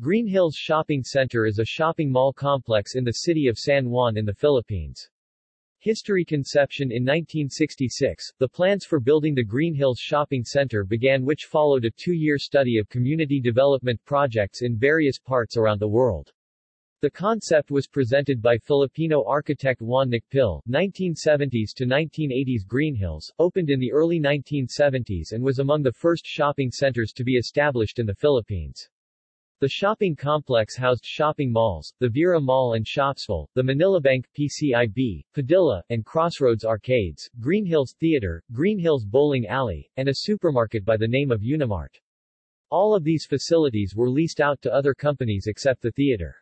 Green Hills Shopping Center is a shopping mall complex in the city of San Juan in the Philippines. History conception in 1966, the plans for building the Green Hills Shopping Center began which followed a two-year study of community development projects in various parts around the world. The concept was presented by Filipino architect Juan Nakpil, 1970s to 1980s Green Hills, opened in the early 1970s and was among the first shopping centers to be established in the Philippines. The shopping complex housed shopping malls, the Vera Mall and Shopsville, the Manilabank, PCIB, Padilla, and Crossroads Arcades, Green Hills Theater, Green Hills Bowling Alley, and a supermarket by the name of Unimart. All of these facilities were leased out to other companies except the theater.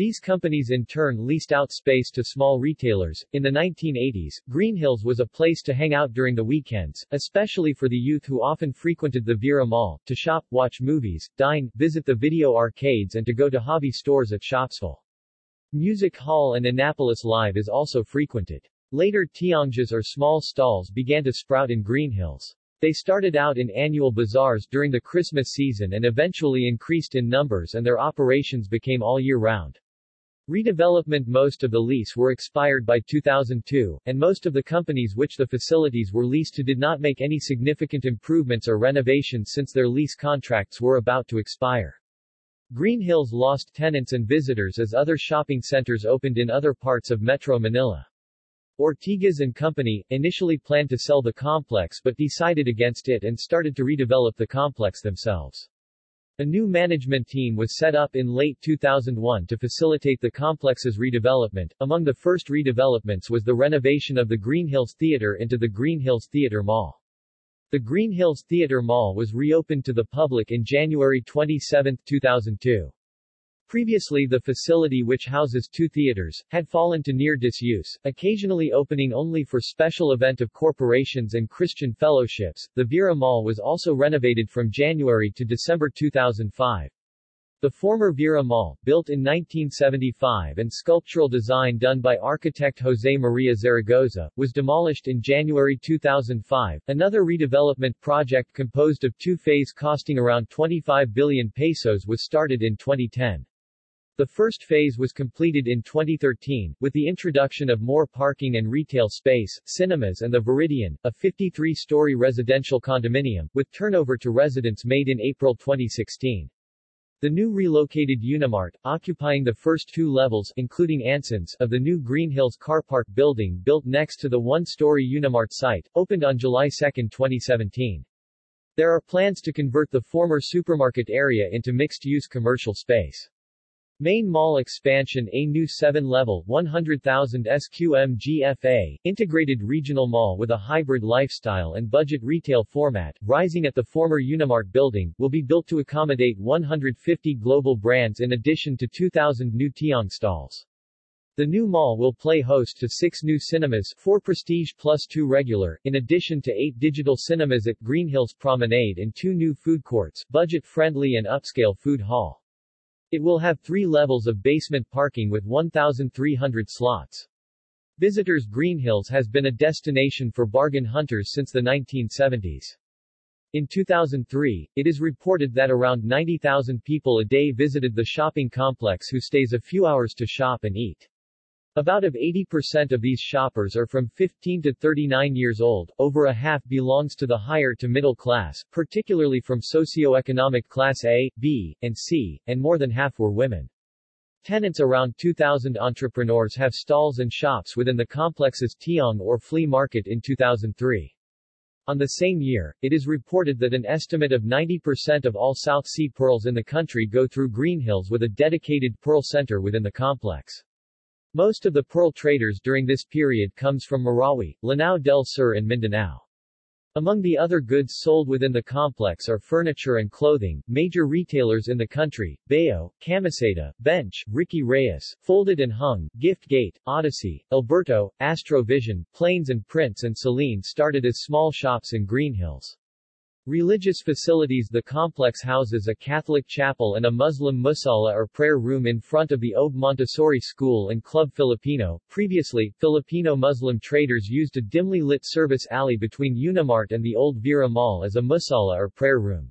These companies in turn leased out space to small retailers. In the 1980s, Green Hills was a place to hang out during the weekends, especially for the youth who often frequented the Vera Mall, to shop, watch movies, dine, visit the video arcades and to go to hobby stores at Shopsville. Music Hall and Annapolis Live is also frequented. Later tiangges or small stalls began to sprout in Green Hills. They started out in annual bazaars during the Christmas season and eventually increased in numbers and their operations became all year round. Redevelopment Most of the lease were expired by 2002, and most of the companies which the facilities were leased to did not make any significant improvements or renovations since their lease contracts were about to expire. Green Hills lost tenants and visitors as other shopping centers opened in other parts of Metro Manila. Ortigas and Company, initially planned to sell the complex but decided against it and started to redevelop the complex themselves. A new management team was set up in late 2001 to facilitate the complex's redevelopment. Among the first redevelopments was the renovation of the Green Hills Theater into the Green Hills Theater Mall. The Green Hills Theater Mall was reopened to the public in January 27, 2002. Previously the facility which houses two theaters, had fallen to near disuse, occasionally opening only for special event of corporations and Christian fellowships. The Vera Mall was also renovated from January to December 2005. The former Vera Mall, built in 1975 and sculptural design done by architect Jose Maria Zaragoza, was demolished in January 2005. Another redevelopment project composed of two phases costing around 25 billion pesos was started in 2010. The first phase was completed in 2013, with the introduction of more parking and retail space, cinemas and the Viridian, a 53-story residential condominium, with turnover to residents made in April 2016. The new relocated Unimart, occupying the first two levels including Anson's of the new Green Hills Car Park building built next to the one-story Unimart site, opened on July 2, 2017. There are plans to convert the former supermarket area into mixed-use commercial space. Main mall expansion A new 7-level 100,000 SQM GFA, integrated regional mall with a hybrid lifestyle and budget retail format, rising at the former Unimart building, will be built to accommodate 150 global brands in addition to 2,000 new Tiang stalls. The new mall will play host to six new cinemas, four prestige plus two regular, in addition to eight digital cinemas at Green Hills Promenade and two new food courts, budget-friendly and upscale food hall. It will have three levels of basement parking with 1,300 slots. Visitors Green Hills has been a destination for bargain hunters since the 1970s. In 2003, it is reported that around 90,000 people a day visited the shopping complex who stays a few hours to shop and eat. About of 80% of these shoppers are from 15 to 39 years old, over a half belongs to the higher to middle class, particularly from socioeconomic class A, B, and C, and more than half were women. Tenants around 2,000 entrepreneurs have stalls and shops within the complex's Tiang or flea market in 2003. On the same year, it is reported that an estimate of 90% of all South Sea pearls in the country go through Green Hills with a dedicated pearl center within the complex. Most of the pearl traders during this period comes from Marawi, Lanao del Sur and Mindanao. Among the other goods sold within the complex are furniture and clothing. Major retailers in the country, Bayo, Camiseta, Bench, Ricky Reyes, Folded and Hung, Gift Gate, Odyssey, Alberto, Astrovision, Plains and Prints and Celine started as small shops in Green Hills. Religious facilities The complex houses a Catholic chapel and a Muslim musalla or prayer room in front of the Obe Montessori School and Club Filipino. Previously, Filipino Muslim traders used a dimly lit service alley between Unimart and the old Vera Mall as a musalla or prayer room.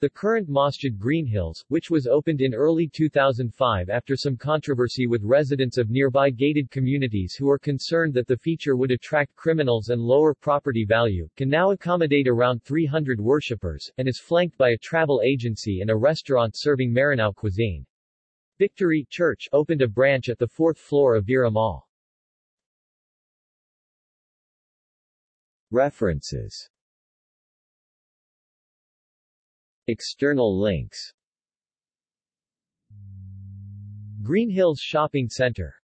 The current Masjid Green Hills, which was opened in early 2005 after some controversy with residents of nearby gated communities who are concerned that the feature would attract criminals and lower property value, can now accommodate around 300 worshippers, and is flanked by a travel agency and a restaurant serving Maranao cuisine. Victory Church opened a branch at the fourth floor of Vera Mall. References External links. Green Hills Shopping Center